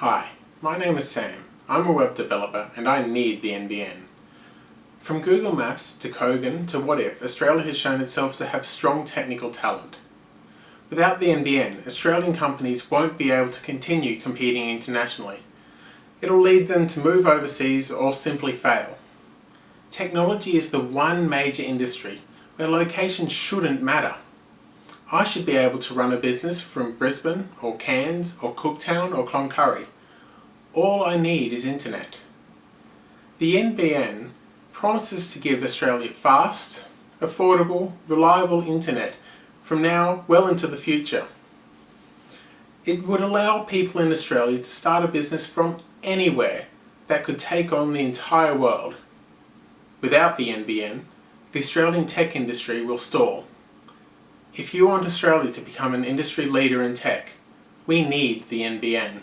Hi, my name is Sam. I'm a web developer and I need the NBN. From Google Maps to Kogan to Wotif, Australia has shown itself to have strong technical talent. Without the NBN, Australian companies won't be able to continue competing internationally. It'll lead them to move overseas or simply fail. Technology is the one major industry where location shouldn't matter. I should be able to run a business from Brisbane or Cairns or Cooktown or Cloncurry. All I need is internet. The NBN promises to give Australia fast, affordable, reliable internet from now well into the future. It would allow people in Australia to start a business from anywhere that could take on the entire world. Without the NBN, the Australian tech industry will stall. If you want Australia to become an industry leader in tech, we need the NBN.